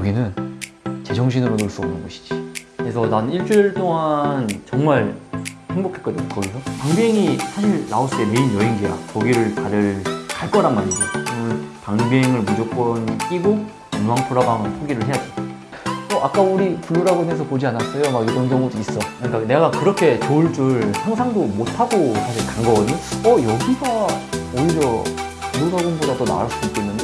여기는 제정신으로 놀 수 없는 곳이지. 그래서 난 일주일 동안 정말 행복했거든 거기서. 방비엥이 사실 라오스의 메인 여행지야. 거기를 다들 갈 거란 말이지. 방비엥을 무조건 끼고 루앙프라방을 포기를 해야지. 어, 아까 우리 블루라군에서 보지 않았어요? 막 이런 경우도 있어. 그러니까 내가 그렇게 좋을 줄 상상도 못하고 사실 간 거거든. 어 여기가 오히려 블루라곤보다 더 나을 수도 있겠는데?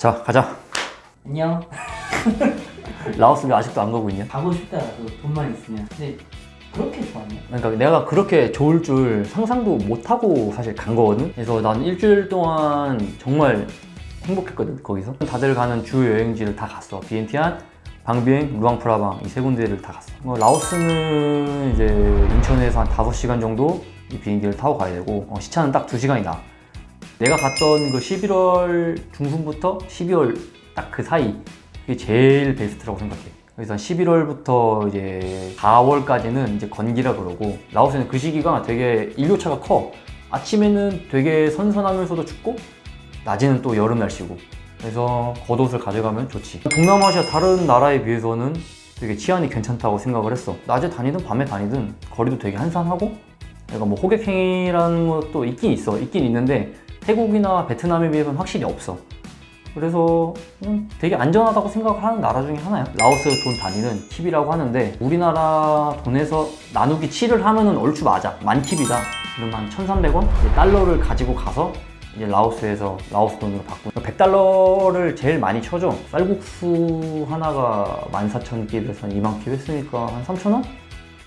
자 가자 안녕. 라오스 왜 아직도 안 가고 있냐? 가고 싶다. 그 돈만 있으면. 근데 그렇게 좋았냐? 그러니까 내가 그렇게 좋을 줄 상상도 못하고 사실 간 거거든 그래서 난 일주일 동안 정말 행복했거든 거기서 다들 가는 주요 여행지를 다 갔어 비엔티안, 방비행, 루앙프라방 이 세 군데를 다 갔어 뭐 라오스는 이제 인천에서 한 5시간 정도 이 비행기를 타고 가야 되고 어, 시차는 딱 2시간이다 내가 갔던 그 11월 중순부터 12월 딱 그 사이 그게 제일 베스트라고 생각해. 그래서 11월부터 이제 4월까지는 이제 건기라 그러고 라오스는 그 시기가 되게 일교차가 커. 아침에는 되게 선선하면서도 춥고 낮에는 또 여름 날씨고 그래서 겉옷을 가져가면 좋지. 동남아시아 다른 나라에 비해서는 되게 치안이 괜찮다고 생각을 했어. 낮에 다니든 밤에 다니든 거리도 되게 한산하고 내가 뭐 호객행위라는 것도 있긴 있어. 있긴 있는데 태국이나 베트남에 비해서는 확실히 없어. 그래서 음, 되게 안전하다고 생각을 하는 나라 중에 하나야. 라오스 돈 단위는 팁이라고 하는데 우리나라 돈에서 나누기 7을 하면은 얼추 맞아. 만 팁이다. 그럼 한 1,300원? 이제 달러를 가지고 가서 이제 라오스에서 라오스 돈으로 바꾸는 100달러를 제일 많이 쳐줘. 쌀국수 하나가 14,000킵에서 한 2만 킵 했으니까 한 3,000원?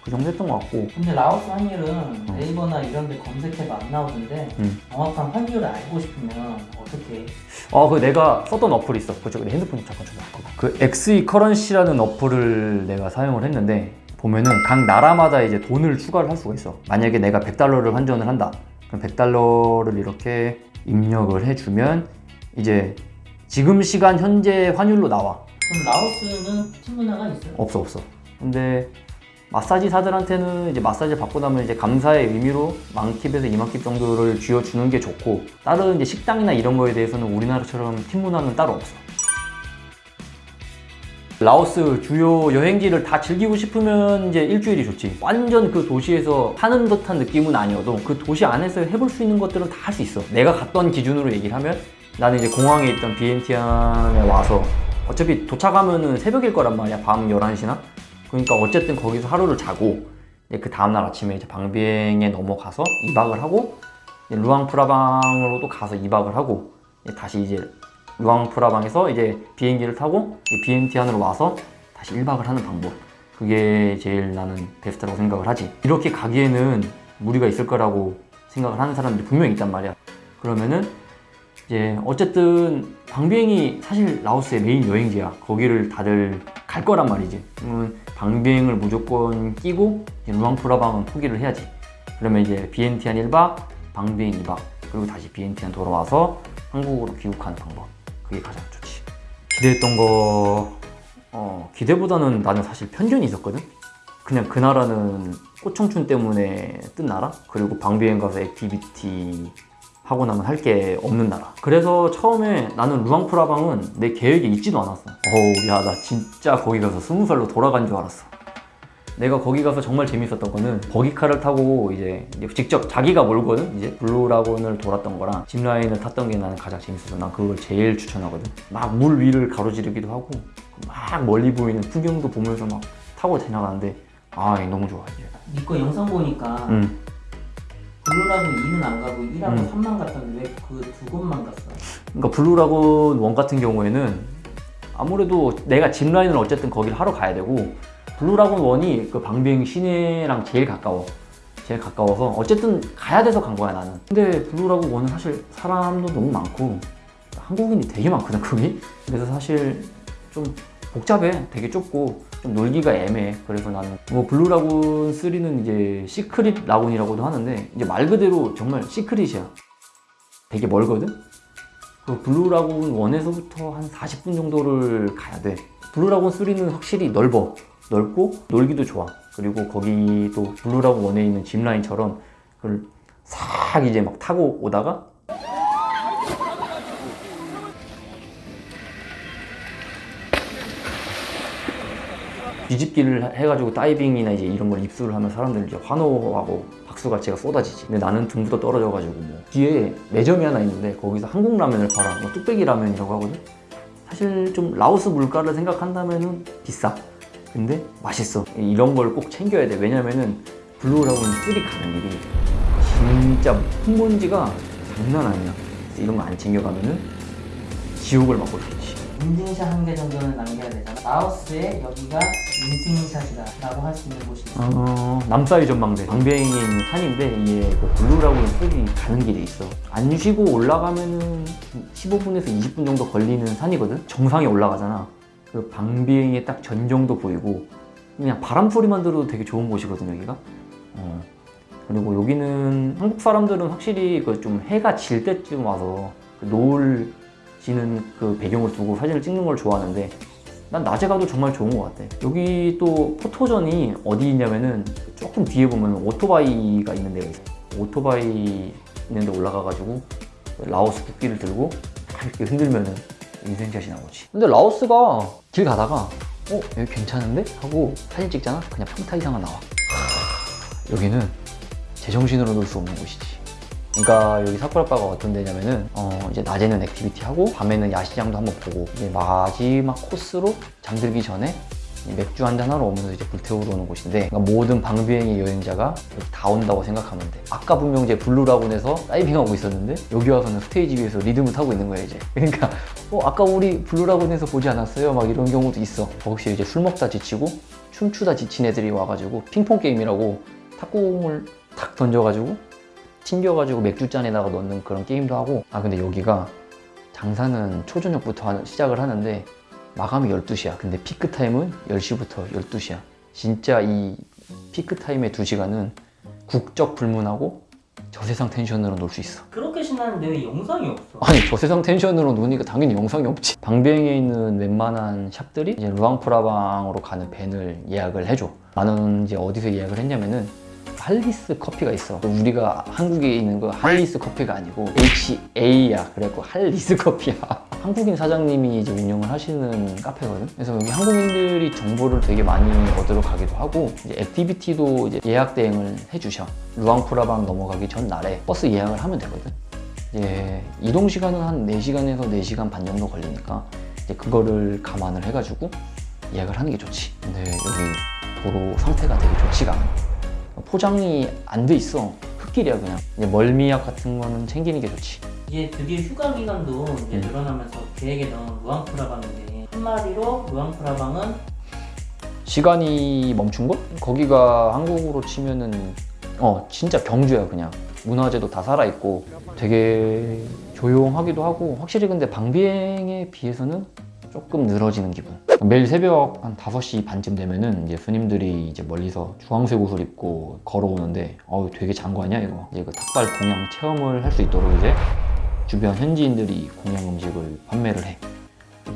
그 정도 했던 것 같고 근데 라오스 환율은 네이버나 이런 데 검색해도 안 나오던데 음. 정확한 환율을 알고 싶으면 어떻게 해? 어, 그 내가 썼던 어플이 있어. 그쪽 내 핸드폰 좀 잠깐 줘봐. 그 XE 커런시라는 어플을 내가 사용을 했는데 보면은 각 나라마다 이제 돈을 추가를 할 수가 있어. 만약에 내가 100달러를 환전을 한다. 그럼 100달러를 이렇게 입력을 해주면 이제 지금 시간 현재 환율로 나와. 그럼 라오스는 팀 문화가 있어요? 없어 없어. 근데 마사지사들한테는 이제 마사지 받고 나면 이제 감사의 의미로 만킵에서 2만킵 정도를 쥐어주는 게 좋고 다른 이제 식당이나 이런 거에 대해서는 우리나라처럼 팀 문화는 따로 없어. 라오스 주요 여행지를 다 즐기고 싶으면 이제 일주일이 좋지. 완전 그 도시에서 사는 듯한 느낌은 아니어도 그 도시 안에서 해볼 수 있는 것들은 다 할 수 있어. 내가 갔던 기준으로 얘기를 하면 나는 이제 공항에 있던 비엔티안에 와서 어차피 도착하면은 새벽일 거란 말이야. 밤 11시나. 그러니까 어쨌든 거기서 하루를 자고 그 다음날 아침에 이제 방비행에 넘어가서 2박을 하고 루앙프라방으로도 가서 2박을 하고 다시 이제 루앙프라방에서 이제 비행기를 타고 이제 비엔티안으로 와서 다시 1박을 하는 방법. 그게 제일 나는 베스트라고 생각을 하지. 이렇게 가기에는 무리가 있을 거라고 생각을 하는 사람들이 분명히 있단 말이야. 그러면은 이제 어쨌든 방비행이 사실 라오스의 메인 여행지야. 거기를 다들 갈 거란 말이지. 그러면 방비행을 무조건 끼고 루앙프라방은 포기를 해야지. 그러면 이제 비엔티안 1박 방비행 2박 그리고 다시 비엔티안 돌아와서 한국으로 귀국하는 방법. 그게 가장 좋지. 기대했던 거 어, 기대보다는 나는 사실 편견이 있었거든. 그냥 그 나라는 꽃청춘 때문에 뜬 나라? 그리고 방비엥 가서 activity 하고 나면 할 게 없는 나라. 그래서 처음에 나는 루앙프라방은 내 계획에 있지도 않았어. 어우 야 나 진짜 거기 가서 스무 살로 돌아간 줄 알았어. 내가 거기 가서 정말 재밌었던 거는 버기카를 타고 이제 직접 자기가 몰거든? 이제 블루라군을 돌았던 거랑 zipline을 탔던 게 나는 가장 재밌었어 난 그걸 제일 추천하거든. 막 물 위를 가로지르기도 하고 막 멀리 보이는 풍경도 보면서 막 타고 지나가는데 아 너무 좋아 이제. 니 거 영상 보니까 음. 블루라군 2는 안 가고 1하고 음. 3만 갔던데 왜 그 두 곳만 갔어? 그러니까 블루라군 one 같은 경우에는 아무래도 내가 zipline을 어쨌든 거기를 하러 가야 되고 블루라군 one이 그 방비엥 시내랑 제일 가까워. 제일 가까워서 어쨌든 가야 돼서 간 거야 나는. 근데 블루라군 one은 사실 사람도 너무 많고 한국인이 되게 많거든 거기. 그래서 사실 좀 복잡해. 되게 좁고 좀 놀기가 애매해. 그래서 나는 뭐 블루 라군 3는 이제 시크릿 라군이라고도 하는데 이제 말 그대로 정말 secret이야. 되게 멀거든. 그 블루 라군 1에서부터 한 40분 정도를 가야 돼. 블루 라군 3는 확실히 넓어. 넓고 놀기도 좋아. 그리고 거기 또 블루 라군 1에 있는 zipline처럼 그걸 싹 이제 막 타고 오다가 뒤집기를 해가지고 다이빙이나 이제 이런 걸 입수를 하면 사람들 이제 환호하고 박수갈채가 쏟아지지. 근데 나는 등부터 떨어져가지고 뭐 뒤에 매점이 하나 있는데 거기서 한국 라면을 팔아. 뭐 뚝배기 라면이라고 하거든. 사실 좀 라오스 물가를 생각한다면은 비싸. 근데 맛있어. 이런 걸 꼭 챙겨야 돼. 왜냐면은 블루라군 3 가는 길이 진짜 흙먼지가 장난 아니야. 이런 거 안 챙겨가면은 지옥일 수 있지. 인증샷 한 개 정도는 남겨야 되잖아. 라오스에 여기가 인증샷이다 라고 할 수 있는 곳이 있어. 어, 남사이 전망대 방비엥에 있는 산인데 이게 그 블루라군 숲이 가는 길에 있어 안 쉬고 올라가면은 15분에서 20분 정도 걸리는 산이거든 정상에 올라가잖아 그 방비엥의 딱 전경도 보이고 그냥 바람 소리만 들어도 되게 좋은 곳이거든 여기가 어. 그리고 여기는 한국 사람들은 확실히 그 좀 해가 질 때쯤 와서 그 노을 지는 그 배경을 두고 사진을 찍는 걸 좋아하는데 난 낮에 가도 정말 좋은 것 같아. 여기 또 포토전이 어디 있냐면은 조금 뒤에 보면 오토바이가 있는 데가 있어. 오토바이 있는 데 올라가가지고 라오스 국기를 들고 딱 이렇게 흔들면은 인생샷이 나오지. 근데 라오스가 길 가다가 어 여기 괜찮은데 하고 사진 찍잖아. 그냥 평타 이상은 나와. 하, 여기는 제정신으로 놀 수 없는 곳이지. 그러니까 여기 사쿠라바가 어떤 데냐면은 어 이제 낮에는 activity 하고 밤에는 야시장도 한번 보고 이제 마지막 코스로 잠들기 전에 이 맥주 한잔 하러 오면서 이제 불태우러 오는 곳인데 그러니까 모든 방비엥의 여행자가 여기 다 온다고 생각하면 돼. 아까 분명 이제 블루라군에서 다이빙하고 있었는데 여기 와서는 스테이지 위에서 리듬을 타고 있는 거야 이제. 그러니까 어 아까 우리 블루라군에서 보지 않았어요? 막 이런 경우도 있어. 혹시 이제 술 먹다 지치고 춤추다 지친 애들이 와가지고 핑퐁 게임이라고 탁구공을 탁 던져가지고 튕겨가지고 맥주잔에다가 넣는 그런 게임도 하고. 아 근데 여기가 장사는 초저녁부터 시작을 하는데 마감이 12시야. 근데 피크 타임은 10시부터 12시야. 진짜 이 피크 타임의 2시간은 국적 불문하고 저세상 텐션으로 놀 수 있어. 그렇게 신나는데 왜 영상이 없어? 아니 저세상 텐션으로 노니까 당연히 영상이 없지. 방비엥에 있는 웬만한 샵들이 이제 루앙프라방으로 가는 밴을 예약을 해줘. 나는 이제 어디서 예약을 했냐면은 할리스 커피가 있어. 우리가 한국에 있는 거 할리스 커피가 아니고 HA야. 그래갖고 할리스 커피야. 한국인 사장님이 이제 운영을 하시는 카페거든? 그래서 여기 한국인들이 정보를 되게 많이 얻으러 가기도 하고 이제 activity도 이제 예약 대행을 해주셔. 루앙프라방 넘어가기 전날에 버스 예약을 하면 되거든. 예, 이동 시간은 한 4시간에서 4시간 반 정도 걸리니까 이제 그거를 감안을 해가지고 예약을 하는 게 좋지. 근데 여기 도로 상태가 되게 좋지가 않아. 포장이 안 돼 있어. 흙길이야 그냥. 멀미약 같은 거는 챙기는 게 좋지. 이제 드디어 휴가 기간도 이제 음. 늘어나면서 계획에 넣은 루앙프라방인데 한마디로 루앙프라방은 시간이 멈춘 곳? 거기가 한국으로 치면은 어 진짜 경주야 그냥 문화재도 다 살아있고 되게 조용하기도 하고 확실히 근데 방비행에 비해서는 조금 늘어지는 기분. 매일 새벽 한 5시 반쯤 되면은 이제 스님들이 이제 멀리서 주황색 옷을 입고 걸어오는데 어우 되게 장관이야 이거. 이제 그 탁발 공양 체험을 할 수 있도록 이제 주변 현지인들이 공양 음식을 판매를 해.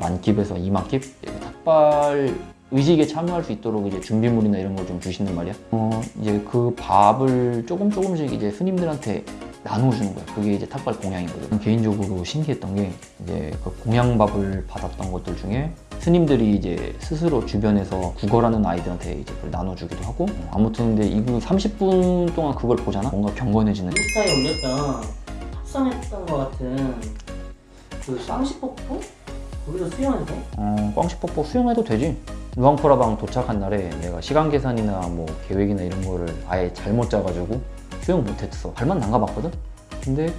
만킵에서 2만킵 탁발 의식에 참여할 수 있도록 이제 준비물이나 이런 걸 좀 주시는 말이야. 어 이제 그 밥을 조금 조금씩 이제 스님들한테 나눠주는 거야. 그게 이제 탁발 공양이거든. 개인적으로 신기했던 게 이제 그 공양밥을 받았던 것들 중에 스님들이 이제 스스로 주변에서 구걸하는 아이들한테 이제 그걸 나눠주기도 하고 아무튼 근데 이거 30분 동안 그걸 보잖아. 뭔가 경건해지는. 인스타에 올렸던 탑승했던 것 같은 그 쌍시폭포? 거기서 수영해도 돼? 어, 꽝시폭포 수영해도 되지. 루앙프라방 도착한 날에 내가 시간 계산이나 뭐 계획이나 이런 거를 아예 잘못 짜가지고 수영 못했어. 발만 담가봤거든? 근데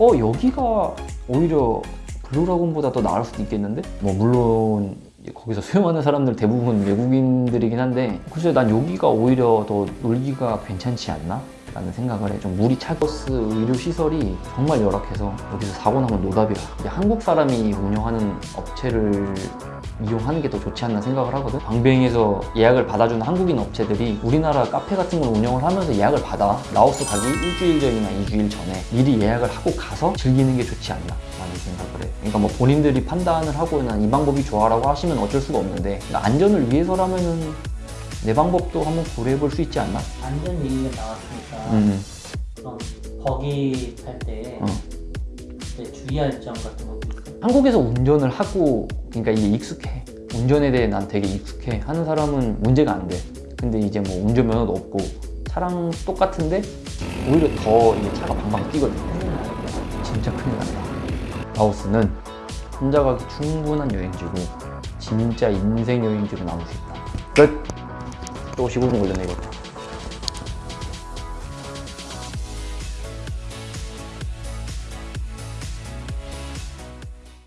어 여기가 오히려 블루라군보다 더 나을 수도 있겠는데? 뭐 물론 거기서 수영하는 사람들 대부분 외국인들이긴 한데 글쎄 난 여기가 오히려 더 놀기가 괜찮지 않나? 라는 생각을 해. 좀 물이 차 라오스 의료 시설이 정말 열악해서 여기서 사고 나면 노답이야. 이제 한국 사람이 운영하는 업체를 이용하는 게 더 좋지 않나 생각을 하거든. 방비엥에서 예약을 받아주는 한국인 업체들이 우리나라 카페 같은 걸 운영을 하면서 예약을 받아. 라오스 가기 일주일 전이나 이주일 전에 미리 예약을 하고 가서 즐기는 게 좋지 않나 라는 생각을 해. 그러니까 뭐 본인들이 판단을 하고 난 이 방법이 좋아라고 하시면 어쩔 수가 없는데 그러니까 안전을 위해서라면은 내 방법도 한번 고려해 볼 수 있지 않나? 안전 얘기가 나왔으니까 음. 그럼 거기 갈때 어. 주의할 점 같은 있어? 한국에서 운전을 하고 그러니까 이게 익숙해. 운전에 대해 난 되게 익숙해. 하는 사람은 문제가 안 돼. 근데 이제 뭐 운전면허도 없고 차랑 똑같은데 오히려 더 이게 차가 방방 뛰거든 진짜 큰일 난다 라오스는 혼자 가기 충분한 여행지고 진짜 인생 여행지로 남을 수 있다. 끝! 또 15분 걸렸네 이거